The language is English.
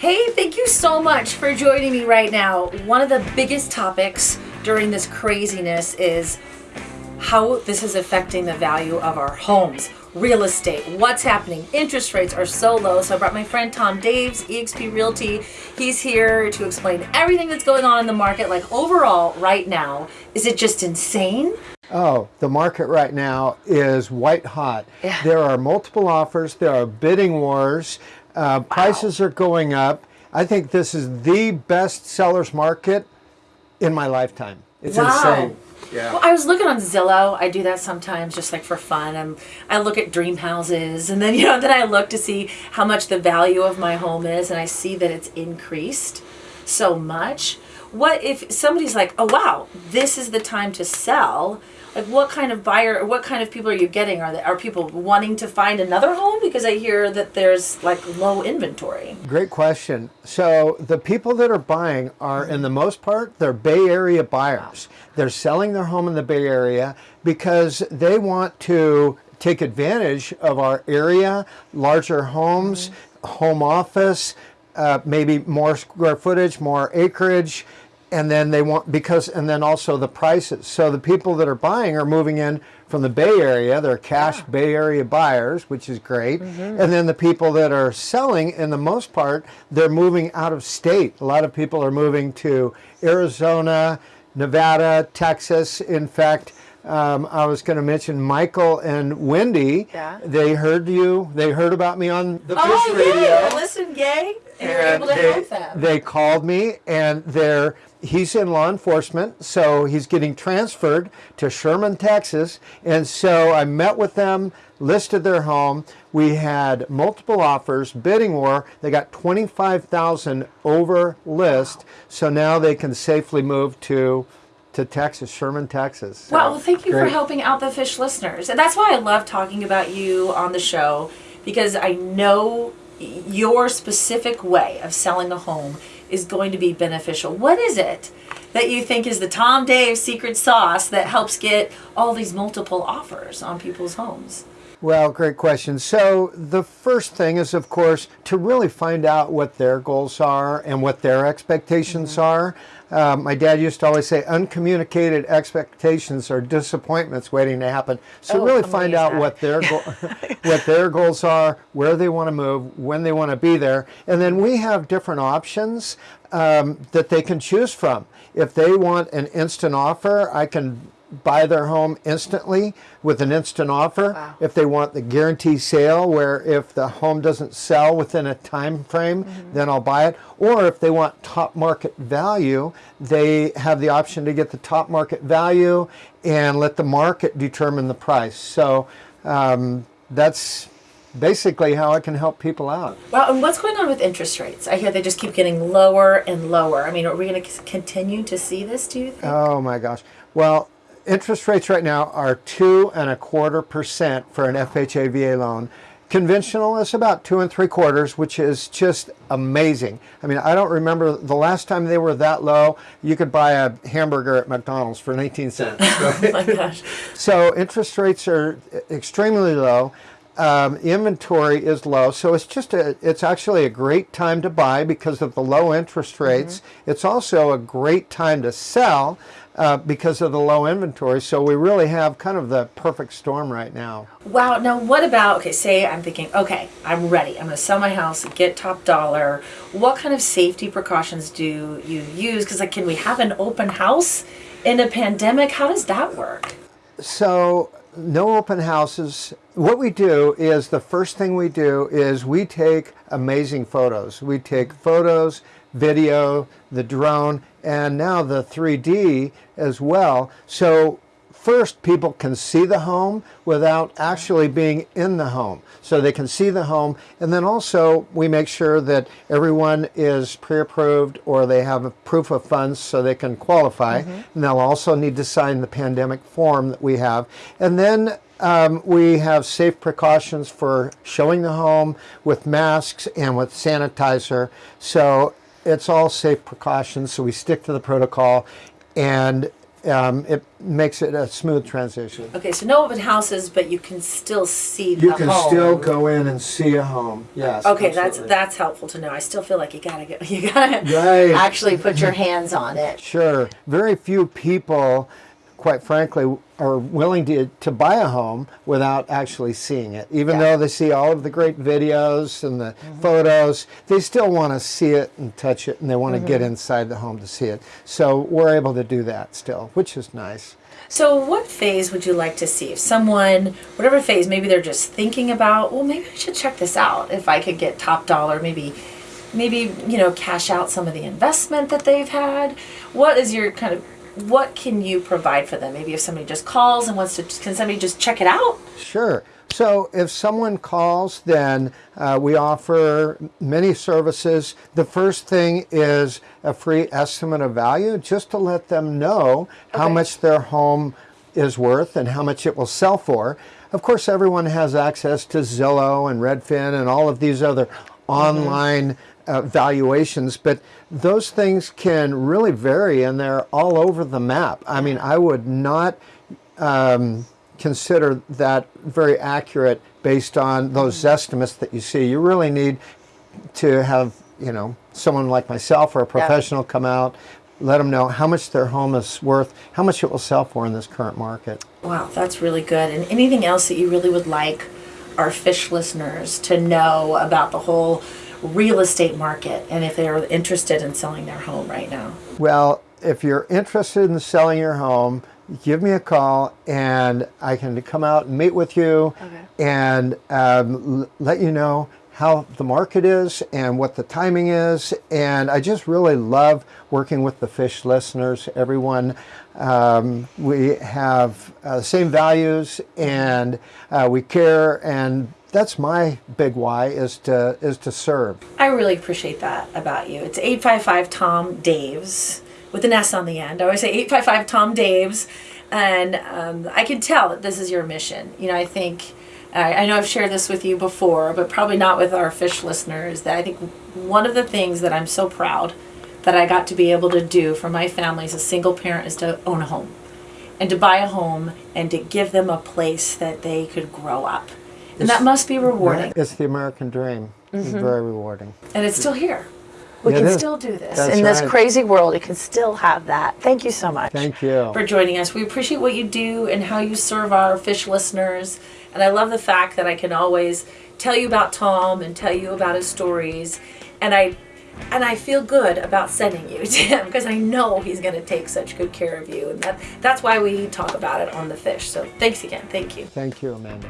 Hey, thank you so much for joining me right now. One of the biggest topics during this craziness is how this is affecting the value of our homes, real estate, what's happening. Interest rates are so low. So I brought my friend Tom Daves, eXp Realty. He's here to explain everything that's going on in the market. Like overall, right now, is it just insane? Oh, the market right now is white hot. Yeah. There are multiple offers. There are bidding wars. Uh, Prices are going up. I think this is the best sellers market in my lifetime. It's Wow. insane. Yeah. Well, I was looking on Zillow. I do that sometimes, just like for fun. And I look at dream houses, and then you know, then I look to see how much the value of my home is, and I see that it's increased so much. What if somebody's like, "Oh wow, this is the time to sell"? Like, what kind of buyer what kind of people are you getting? Are they, are people wanting to find another home because I hear that there's like low inventory? Great question. So the people that are buying are, in the most part, they're Bay Area buyers. They're selling their home in the Bay Area because they want to take advantage of our area, larger homes, home office, uh, maybe more square footage, more acreage, and then they want because and then also the prices. So the people that are buying are moving in from the Bay Area. They're cash Bay Area buyers, which is great. And then the people that are selling, in the most part, they're moving out of state. A lot of people are moving to Arizona, Nevada, Texas. In fact, um, I was going to mention Michael and Wendy. Yeah. They heard you. They heard about me on the Oh, Fish Radio yay! Listen, gay, and and able to they, help them. they called me and they're he's in law enforcement so he's getting transferred to sherman texas. And so i met with them listed their home. We had multiple offers bidding war. They got 25000 over list. So now they can safely move to to texas sherman texas. So, Well, well, thank you for helping out the fish listeners. And that's why I love talking about you on the show because I know your specific way of selling a home is going to be beneficial. What is it that you think is the Tom Dave secret sauce that helps get all these multiple offers on people's homes? Well, great question. So the first thing is, of course, to really find out what their goals are and what their expectations are. Um, my dad used to always say, uncommunicated expectations are disappointments waiting to happen. So Oh, really find out that. what their what their goals are, where they want to move, when they want to be there, and then we have different options um, that they can choose from. If they want an instant offer, I can buy their home instantly with an instant offer. Wow. If they want the guarantee sale, where if the home doesn't sell within a time frame, then I'll buy it. Or if they want top market value, they have the option to get the top market value and let the market determine the price. So um, that's basically how I can help people out. Well, and what's going on with interest rates? I hear they just keep getting lower and lower. I mean, are we going to continue to see this, do you think? Oh my gosh. Well, interest rates right now are two and a quarter percent for an FHA VA loan. Conventional is about two and three quarters, which is just amazing. I mean, I don't remember the last time they were that low. You could buy a hamburger at McDonald's for 19 cents. oh my gosh. So interest rates are extremely low. Um, inventory is low, so it's just a, it's actually a great time to buy because of the low interest rates. It's also a great time to sell uh, because of the low inventory. So we really have kind of the perfect storm right now. Wow. Now, what about, okay, say I'm thinking, okay, I'm ready. I'm going to sell my house, get top dollar. What kind of safety precautions do you use? Because, like, can we have an open house in a pandemic? How does that work? So no open houses. What we do is the first thing we do is we take amazing photos. We take photos, video, the drone, and now the 3D as well. So first people can see the home without actually being in the home. So they can see the home and then also we make sure that everyone is pre-approved or they have a proof of funds so they can qualify. And they'll also need to sign the pandemic form that we have. And then um, we have safe precautions for showing the home with masks and with sanitizer. So it's all safe precautions. So we stick to the protocol and um, it makes it a smooth transition. Okay, so no open houses, but you can still see the You can home. still go in and see a home. Yes. Okay, that's that's helpful to know. I still feel like you gotta get you gotta Right. actually put your hands on it. Sure. Very few people, quite frankly, are willing to, to buy a home without actually seeing it. Even Yeah. though they see all of the great videos and the mm-hmm. photos, they still want to see it and touch it and they want to get mm-hmm. inside the home to see it. So we're able to do that still, which is nice. So, what phase would you like to see? If someone, whatever phase, maybe they're just thinking about, well, maybe I should check this out. If I could get top dollar, maybe, maybe you know, cash out some of the investment that they've had. What is your kind of what can you provide for them? Maybe if somebody just calls and wants to, can somebody just check it out? Sure. So if someone calls, then uh, we offer many services. The first thing is a free estimate of value, just to let them know how much their home is worth and how much it will sell for. Of course, everyone has access to Zillow and Redfin and all of these other online uh, valuations, but those things can really vary and they're all over the map. I mean, I would not um, consider that very accurate based on those estimates that you see. You really need to have, you know, someone like myself or a professional come out, let them know how much their home is worth, how much it will sell for in this current market. Wow, that's really good. And anything else that you really would like our fish listeners to know about the whole real estate market and if they're interested in selling their home right now? Well, if you're interested in selling your home, give me a call and I can come out and meet with you Okay. and um, let you know how the market is and what the timing is. And I just really love working with the fish listeners, everyone. Um, we have uh, the same values and uh, we care and that's my big why is to is to serve. I really appreciate that about you. It's 855 Tom Daves with an S on the end. I always say 855 Tom Daves. And um, I can tell that this is your mission. You know, I think, I, I know I've shared this with you before, but probably not with our fish listeners, that I think one of the things that I'm so proud that I got to be able to do for my family as a single parent is to own a home and to buy a home and to give them a place that they could grow up. And that must be rewarding. It's the American dream. It's mm-hmm. very rewarding. And it's still here. We It can is. still do this. That's In this right. crazy world, you can still have that. Thank you so much Thank you. for joining us. We appreciate what you do and how you serve our fish listeners. And I love the fact that I can always tell you about Tom and tell you about his stories. And I and I feel good about sending you to him because I know he's going to take such good care of you. And that that's why we talk about it on the fish. So thanks again. Thank you. Thank you, Amanda.